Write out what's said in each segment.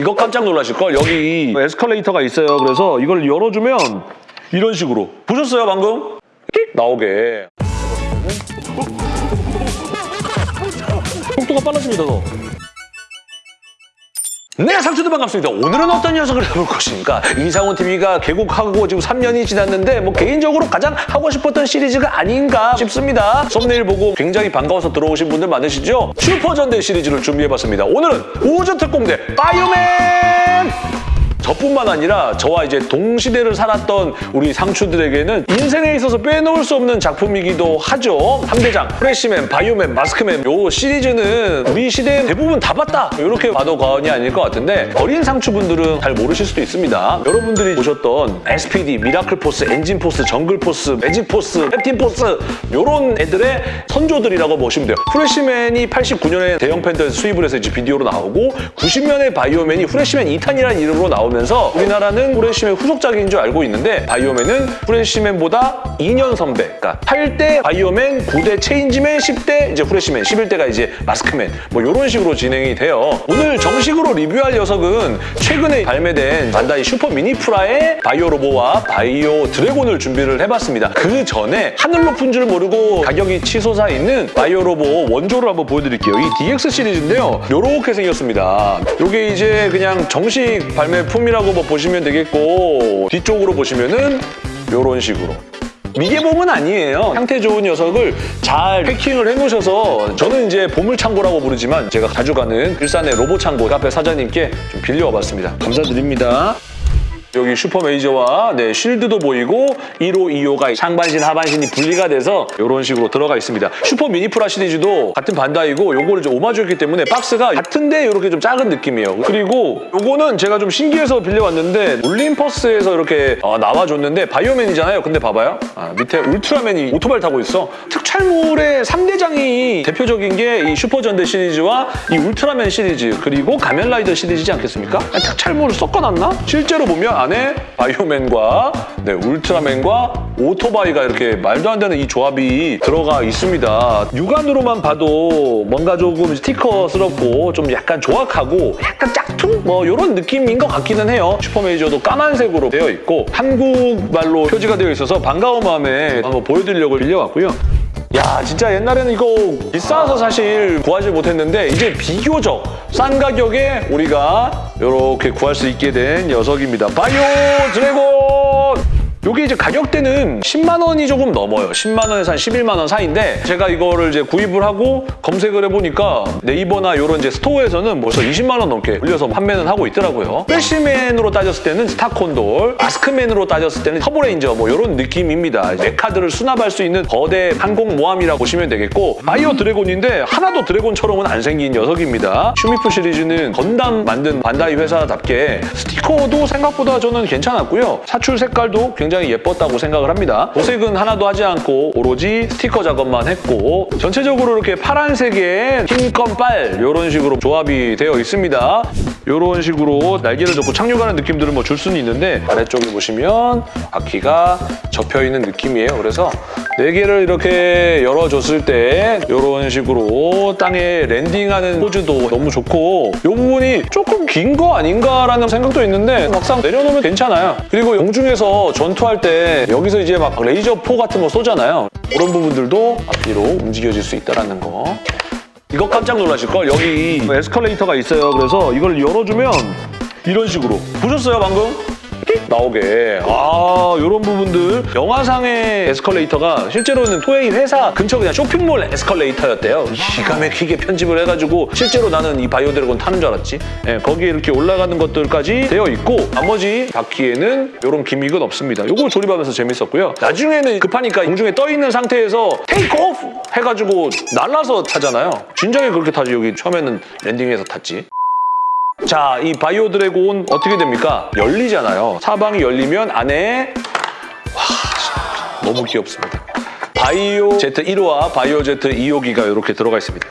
이거 깜짝 놀라실걸? 여기 에스컬레이터가 있어요. 그래서 이걸 열어주면 이런 식으로. 보셨어요, 방금? 끽 나오게. 속도가 빨라집니다, 더. 네, 상추들 반갑습니다. 오늘은 어떤 녀석을 해볼 것입니까? 이상훈 TV가 개국하고 지금 3년이 지났는데 뭐 개인적으로 가장 하고 싶었던 시리즈가 아닌가 싶습니다. 썸네일 보고 굉장히 반가워서 들어오신 분들 많으시죠? 슈퍼전대 시리즈를 준비해봤습니다. 오늘은 우주 특공대 바이오맨! 저뿐만 아니라 저와 이제 동시대를 살았던 우리 상추들에게는 인생에 있어서 빼놓을 수 없는 작품이기도 하죠. 3대장, 프레시맨, 바이오맨, 마스크맨 요 시리즈는 우리 시대에 대부분 다 봤다. 이렇게 봐도 과언이 아닐 것 같은데 어린 상추분들은 잘 모르실 수도 있습니다. 여러분들이 보셨던 SPD, 미라클포스, 엔진포스, 정글포스, 매직포스, 캡틴포스 요런 애들의 선조들이라고 보시면 돼요. 프레시맨이 89년에 대영팬더 수입을 해서 이제 비디오로 나오고 90년에 바이오맨이 프레시맨 2탄이라는 이름으로 나오 면서 우리나라는 프레시맨 후속작인 줄 알고 있는데 바이오맨은 프레시맨보다 2년 선배 그러니까 8대 바이오맨, 9대 체인지맨, 10대 이제 프레시맨, 11대가 이제 마스크맨 뭐 이런 식으로 진행이 돼요. 오늘 정식으로 리뷰할 녀석은 최근에 발매된 반다이 슈퍼 미니프라의 바이오 로보와 바이오 드래곤을 준비를 해봤습니다. 그 전에 하늘 높은 줄 모르고 가격이 치솟아 있는 바이오 로보 원조를 한번 보여드릴게요. 이 DX 시리즈인데요. 이렇게 생겼습니다. 이게 이제 그냥 정식 발매품 이라고 뭐 보시면 되겠고 뒤쪽으로 보시면은 이런 식으로 미개봉은 아니에요. 상태 좋은 녀석을 잘 패킹을 해놓으셔서 저는 이제 보물창고라고 부르지만 제가 자주 가는 일산의 로보창고 카페 사장님께 좀 빌려와봤습니다. 감사드립니다. 여기 슈퍼메이저와 네, shield도 보이고 1호, 2호가 상반신, 하반신이 분리가 돼서 이런 식으로 들어가 있습니다. 슈퍼 미니프라 시리즈도 같은 반다이고 요거를 좀 오마주했기 때문에 박스가 같은데 이렇게 좀 작은 느낌이에요. 그리고 요거는 제가 좀 신기해서 빌려왔는데 올림퍼스에서 이렇게 어, 나와줬는데 바이오맨이잖아요. 근데 봐봐요. 아, 밑에 울트라맨이 오토바이 타고 있어. 특촬물의 3대장이 대표적인 게 이 슈퍼전대 시리즈와 이 울트라맨 시리즈 그리고 가면라이더 시리즈지 않겠습니까? 아니, 특촬물을 섞어놨나? 실제로 보면 안에 바이오맨과 네, 울트라맨과 오토바이가 이렇게 말도 안 되는 이 조합이 들어가 있습니다. 육안으로만 봐도 뭔가 조금 스티커스럽고 좀 약간 조악하고 약간 짝퉁? 뭐 이런 느낌인 것 같기는 해요. 슈퍼메이저도 까만색으로 되어 있고 한국말로 표지가 되어 있어서 반가운 마음에 한번 보여드리려고 빌려왔고요. 야 진짜 옛날에는 이거 비싸서 사실 구하지 못했는데 이제 비교적 싼 가격에 우리가 이렇게 구할 수 있게 된 녀석입니다. 바이오 드래곤! 요게 이제 가격대는 10만 원이 조금 넘어요. 10만 원에서 한 11만 원 사이인데 제가 이거를 이제 구입을 하고 검색을 해보니까 네이버나 이런 이제 store에서는 벌써 20만 원 넘게 올려서 판매는 하고 있더라고요. 프레시맨으로 따졌을 때는 스타콘돌, 마스크맨으로 따졌을 때는 터보레인저 뭐 이런 느낌입니다. mecha들을 수납할 수 있는 거대 항공모함이라고 보시면 되겠고 바이오 드래곤인데 하나도 드래곤처럼은 안 생긴 녀석입니다. 슈미프 시리즈는 건담 만든 반다이 회사답게 스티커도 생각보다 저는 괜찮았고요. 사출 색깔도 굉장히 예뻤다고 생각을 합니다. 도색은 하나도 하지 않고 오로지 스티커 작업만 했고 전체적으로 이렇게 파란색에 흰 검빨 이런 식으로 조합이 되어 있습니다. 이런 식으로 날개를 접고 착륙하는 느낌들을 뭐줄 수는 있는데 아래쪽에 보시면 바퀴가 접혀있는 느낌이에요. 그래서 네 개를 이렇게 열어줬을 때 이런 식으로 땅에 landing하는 포즈도 너무 좋고 이 부분이 조금 긴 거 아닌가라는 생각도 있는데 막상 내려놓으면 괜찮아요. 그리고 공중에서 전투할 때 여기서 이제 막 레이저 포 같은 거 쏘잖아요. 그런 부분들도 앞뒤로 움직여질 수 있다는 거. 이거 깜짝 놀라실걸? 여기 에스컬레이터가 있어요. 그래서 이걸 열어주면 이런 식으로. 보셨어요, 방금? 띡 나오게. 아, 이런 부분들. 영화상의 에스컬레이터가 실제로는 토웨이 회사 근처 그냥 쇼핑몰 에스컬레이터였대요. 기가 막히게 편집을 해가지고 실제로 나는 이 바이오 드래곤 타는 줄 알았지. 예, 거기에 이렇게 올라가는 것들까지 되어 있고 나머지 바퀴에는 이런 기믹은 없습니다. 이걸 조립하면서 재밌었고요. 나중에는 급하니까 공중에 떠 있는 상태에서 테이크 오프 해가지고 날라서 타잖아요. 진작에 그렇게 타지. 여기 처음에는 landing해서 탔지. 자, 이 바이오 드래곤 어떻게 됩니까? 열리잖아요. 사방이 열리면 안에 와, 너무 귀엽습니다. 바이오 Z 1호와 바이오 Z 2호기가 이렇게 들어가 있습니다.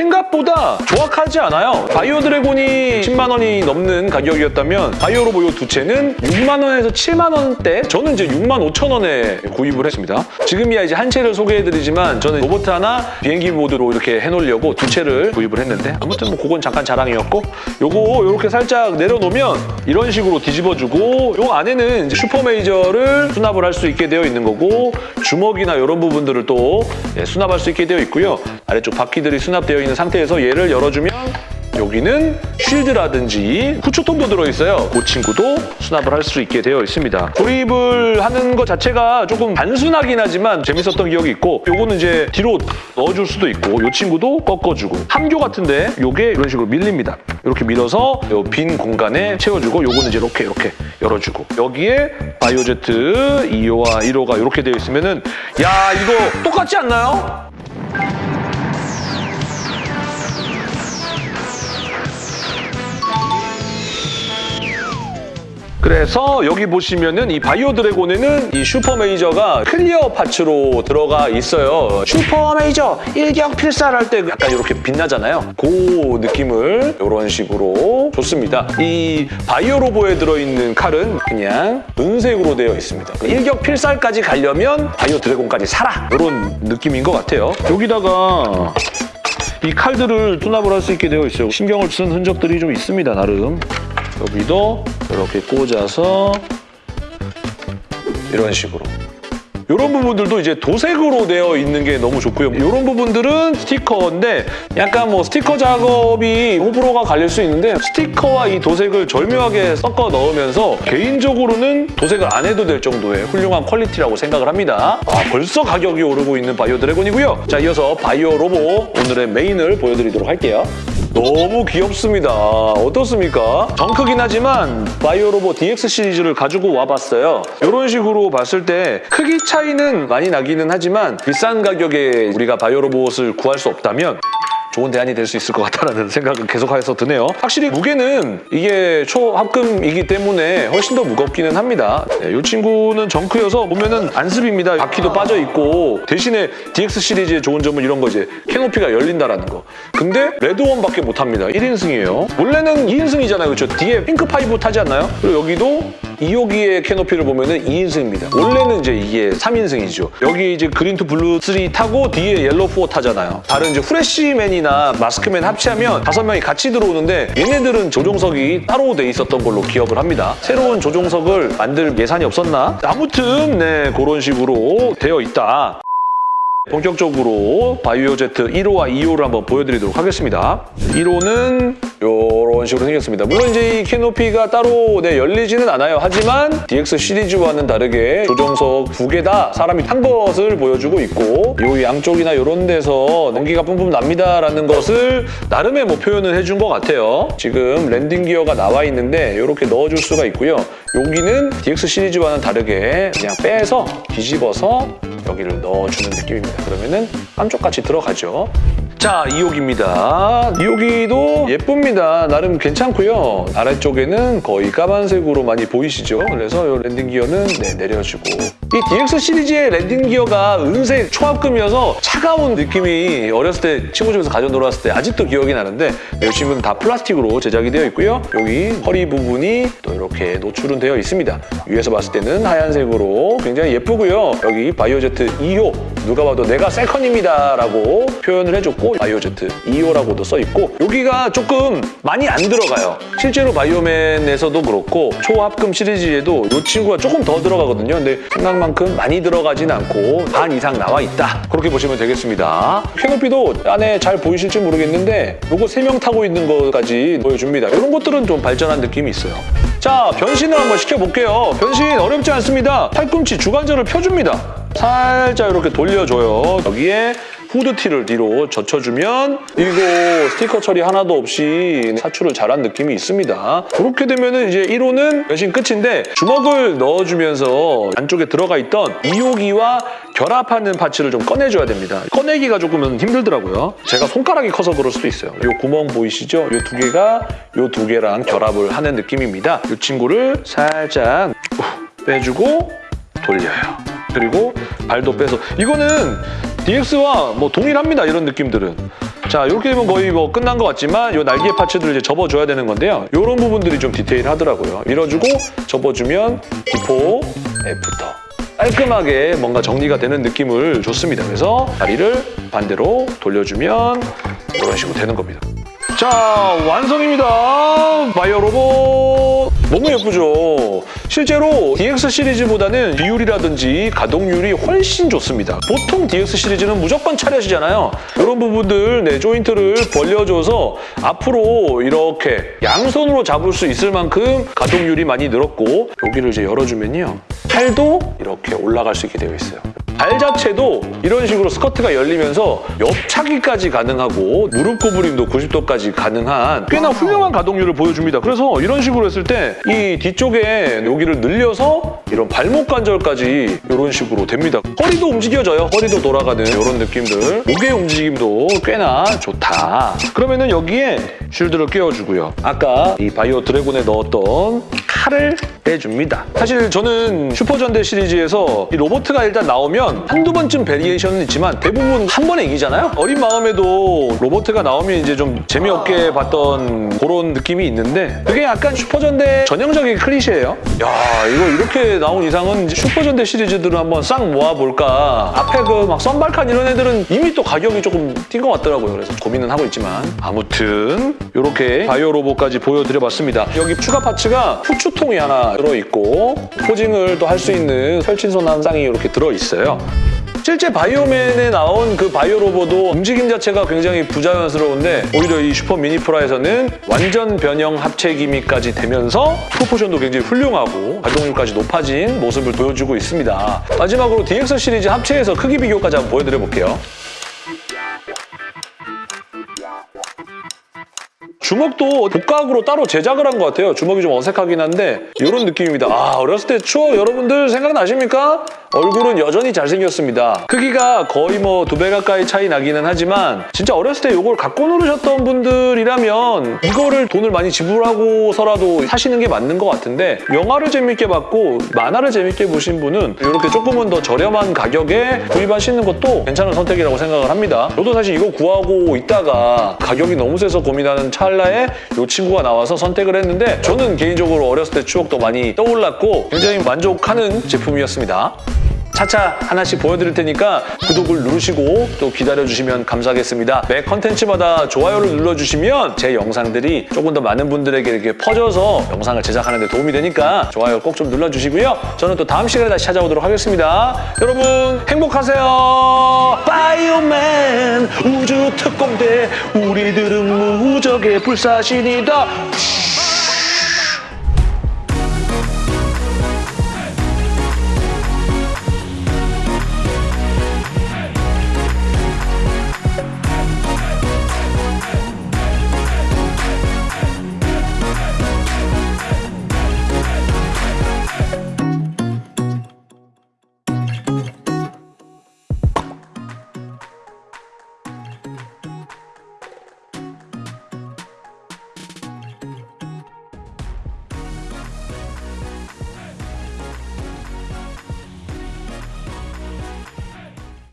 생각 생각보다 조악하지 않아요. 바이오 드래곤이 10만 원이 넘는 가격이었다면 바이오 로보 이두 채는 6만 원에서 7만 원대 저는 이제 6만 5천 원에 구입을 했습니다. 지금이야 이제 한 채를 소개해드리지만 저는 로봇 하나 비행기 모드로 이렇게 해놓으려고 두 채를 구입을 했는데 아무튼 뭐 그건 잠깐 자랑이었고 요거 이렇게 살짝 내려놓으면 이런 식으로 뒤집어주고 요 안에는 이제 슈퍼 메이저를 수납을 할 수 있게 되어 있는 거고 주먹이나 이런 부분들을 또 예, 수납할 수 있게 되어 있고요. 아래쪽 바퀴들이 수납되어 있는 상태에서 얘를 열어주면 여기는 쉴드라든지 후초통도 들어있어요. 그 친구도 수납을 할 수 있게 되어 있습니다. 조립을 하는 것 자체가 조금 단순하긴 하지만 재밌었던 기억이 있고 요거는 이제 뒤로 넣어줄 수도 있고 요 친구도 꺾어주고 함교 같은데 요게 이런 식으로 밀립니다. 이렇게 밀어서 요빈 공간에 채워주고 요거는 이제 이렇게 이렇게 열어주고 여기에 바이오제트 2호와 1호가 이렇게 되어 있으면은 야 이거 똑같지 않나요? 그래서 여기 보시면은 이 바이오 드래곤에는 이 슈퍼 메이저가 clear parts로 들어가 있어요. 슈퍼 메이저 일격 필살 할 때 약간 이렇게 빛나잖아요. 그 느낌을 이런 식으로 줬습니다. 이 바이오 로보에 들어있는 칼은 그냥 은색으로 되어 있습니다. 일격 필살까지 가려면 바이오 드래곤까지 사라! 이런 느낌인 것 같아요. 여기다가 이 칼들을 수납을 할 수 있게 되어 있어요. 신경을 쓴 흔적들이 좀 있습니다, 나름. 여기도 이렇게 꽂아서 이런 식으로 이런 부분들도 이제 도색으로 되어 있는 게 너무 좋고요. 이런 부분들은 스티커인데 약간 뭐 스티커 작업이 호불호가 갈릴 수 있는데 스티커와 이 도색을 절묘하게 섞어 넣으면서 개인적으로는 도색을 안 해도 될 정도의 훌륭한 quality라고 생각을 합니다. 아, 벌써 가격이 오르고 있는 바이오 드래곤이고요. 자, 이어서 바이오 로보 오늘의 메인을 보여드리도록 할게요. 너무 귀엽습니다. 어떻습니까? 정크긴 하지만 바이오로보 DX 시리즈를 가지고 와봤어요. 이런 식으로 봤을 때 크기 차 이는 많이 나기는 하지만 비싼 가격에 우리가 바이오로봇을 구할 수 없다면 좋은 대안이 될 수 있을 것 같다는 생각은 계속해서 드네요. 확실히 무게는 이게 초합금이기 때문에 훨씬 더 무겁기는 합니다. 네, 이 친구는 정크여서 보면은 안습입니다. 바퀴도 빠져 있고 대신에 DX 시리즈의 좋은 점은 이런 거 이제 캐노피가 열린다라는 거. 근데 레드원밖에 못합니다. 1인승이에요. 원래는 2인승이잖아요. 그렇죠? 뒤에 핑크 파이브 타지 않나요? 그리고 여기도 2호기의 캐노피를 보면은 2인승입니다. 원래는 이제 이게 3인승이죠. 여기 이제 그린 투 블루 3 타고 뒤에 옐로우 4 타잖아요. 다른 이제 후레쉬맨이나 마스크맨 합체하면 다섯 명이 같이 들어오는데 얘네들은 조종석이 따로 돼 있었던 걸로 기억을 합니다. 새로운 조종석을 만들 예산이 없었나? 아무튼 네 그런 식으로 되어 있다. 본격적으로 바이오제트 1호와 2호를 한번 보여드리도록 하겠습니다. 1호는 이런 식으로 생겼습니다. 물론 이제 이 캐노피가 따로 네, 열리지는 않아요. 하지만 DX 시리즈와는 다르게 조종석 두 개 다 사람이 탄 것을 보여주고 있고 이 양쪽이나 이런 데서 연기가 뿜뿜 납니다라는 것을 나름의 뭐 표현을 해준 것 같아요. 지금 랜딩 기어가 나와 있는데 이렇게 넣어줄 수가 있고요. 여기는 DX 시리즈와는 다르게 그냥 빼서 뒤집어서 여기를 넣어주는 느낌입니다. 그러면은 깜쪽같이 들어가죠. 자, 2호기입니다. 2호기도 예쁩니다. 나름 괜찮고요. 아래쪽에는 거의 까만색으로 많이 보이시죠? 그래서 이 랜딩 기어는 네, 내려주고 이 DX 시리즈의 랜딩 기어가 은색 초합금이어서 차가운 느낌이 어렸을 때 친구 집에서 가져 놀았을 때 아직도 기억이 나는데 이 친구는 다 플라스틱으로 제작이 되어 있고요. 여기 허리 부분이 또 이렇게 노출은 되어 있습니다. 위에서 봤을 때는 하얀색으로 굉장히 예쁘고요. 여기 바이오제트 2호 누가 봐도 내가 second입니다 라고 표현을 해줬고 바이오제트 2호라고도 써있고 여기가 조금 많이 안 들어가요. 실제로 바이오맨에서도 그렇고 초합금 시리즈에도 이 친구가 조금 더 들어가거든요. 근데 생각만큼 많이 들어가진 않고 반 이상 나와 있다. 그렇게 보시면 되겠습니다. 캐노피도 안에 잘 보이실지 모르겠는데 요거 세명 타고 있는 것까지 보여줍니다. 이런 것들은 좀 발전한 느낌이 있어요. 자, 변신을 한번 시켜볼게요. 변신 어렵지 않습니다. 팔꿈치 주관절을 펴줍니다. 살짝 이렇게 돌려줘요. 여기에 후드티를 뒤로 젖혀주면 이거 스티커 처리 하나도 없이 사출을 잘한 느낌이 있습니다. 그렇게 되면 이제 1호는 변신 끝인데 주먹을 넣어주면서 안쪽에 들어가 있던 2호기와 결합하는 파츠를 좀 꺼내줘야 됩니다. 꺼내기가 조금은 힘들더라고요. 제가 손가락이 커서 그럴 수도 있어요. 이 구멍 보이시죠? 이 두 개가 이 두 개랑 결합을 하는 느낌입니다. 이 친구를 살짝 빼주고 돌려요. 그리고 발도 빼서 이거는 DX와 뭐 동일합니다. 이런 느낌들은. 자, 이렇게 되면 거의 뭐 끝난 것 같지만 이 날개 parts들을 이제 접어줘야 되는 건데요. 이런 부분들이 좀 디테일하더라고요. 밀어주고 접어주면 before, after. 깔끔하게 뭔가 정리가 되는 느낌을 줬습니다. 그래서 다리를 반대로 돌려주면 이런 식으로 되는 겁니다. 자, 완성입니다. 바이오 로봇. 너무 예쁘죠? 실제로 DX 시리즈보다는 비율이라든지 가동률이 훨씬 좋습니다. 보통 DX 시리즈는 무조건 차려지잖아요. 이런 부분들 네, 조인트를 벌려줘서 앞으로 이렇게 양손으로 잡을 수 있을 만큼 가동률이 많이 늘었고 여기를 이제 열어주면요. 팔도 이렇게 올라갈 수 있게 되어 있어요. 발 자체도 이런 식으로 스커트가 열리면서 옆차기까지 가능하고 무릎 구부림도 90도까지 가능한 꽤나 훌륭한 가동률을 보여줍니다. 그래서 이런 식으로 했을 때 이 뒤쪽에 여기를 늘려서 이런 발목 관절까지 이런 식으로 됩니다. 허리도 움직여져요. 허리도 돌아가는 이런 느낌들. 목의 움직임도 꽤나 좋다. 그러면은 여기에 쉴드를 끼워주고요. 아까 이 바이오 드래곤에 넣었던 칼을 빼줍니다. 사실 저는 슈퍼전대 시리즈에서 이 로보트가 일단 나오면 한두 번쯤 variation은 있지만 대부분 한 번에 이기잖아요? 어린 마음에도 로보트가 나오면 이제 좀 재미없게 봤던 그런 느낌이 있는데 그게 약간 슈퍼전대 전형적인 클리셰예요. 야 이거 이렇게 나온 이상은 슈퍼전대 시리즈들을 한번 싹 모아볼까 앞에 그 막 썬발칸 이런 애들은 이미 또 가격이 조금 뛴 것 같더라고요. 그래서 고민은 하고 있지만 아무튼 이렇게 바이오 로봇까지 보여드려봤습니다. 여기 추가 parts가 후추 통이 하나 들어있고 포징을 또 할 수 있는 펼친손 한 쌍이 이렇게 들어있어요. 실제 바이오맨에 나온 그 바이오 로봇도 움직임 자체가 굉장히 부자연스러운데 오히려 이 슈퍼 미니프라에서는 완전 변형 합체 기미까지 되면서 프로포션도 굉장히 훌륭하고 가동률까지 높아진 모습을 보여주고 있습니다. 마지막으로 DX 시리즈 합체해서 크기 비교까지 한번 보여드려 볼게요. 주먹도 복각으로 따로 제작을 한 것 같아요. 주먹이 좀 어색하긴 한데 이런 느낌입니다. 아 어렸을 때 추억 여러분들 생각나십니까? 얼굴은 여전히 잘생겼습니다. 크기가 거의 뭐 두 배 가까이 차이 나기는 하지만 진짜 어렸을 때 이걸 갖고 노르셨던 분들이라면 이거를 돈을 많이 지불하고서라도 사시는 게 맞는 것 같은데 영화를 재밌게 봤고 만화를 재밌게 보신 분은 이렇게 조금은 더 저렴한 가격에 구입하시는 것도 괜찮은 선택이라고 생각을 합니다. 저도 사실 이거 구하고 있다가 가격이 너무 세서 고민하는 찰나에 이 친구가 나와서 선택을 했는데 저는 개인적으로 어렸을 때 추억도 많이 떠올랐고 굉장히 만족하는 제품이었습니다. 차차 하나씩 보여드릴 테니까 구독을 누르시고 또 기다려주시면 감사하겠습니다. 매 컨텐츠마다 좋아요를 눌러주시면 제 영상들이 조금 더 많은 분들에게 이렇게 퍼져서 영상을 제작하는 데 도움이 되니까 좋아요 꼭 좀 눌러주시고요. 저는 또 다음 시간에 다시 찾아오도록 하겠습니다. 여러분 행복하세요. 바이오맨 우주 특공대 우리들은 무적의 불사신이다.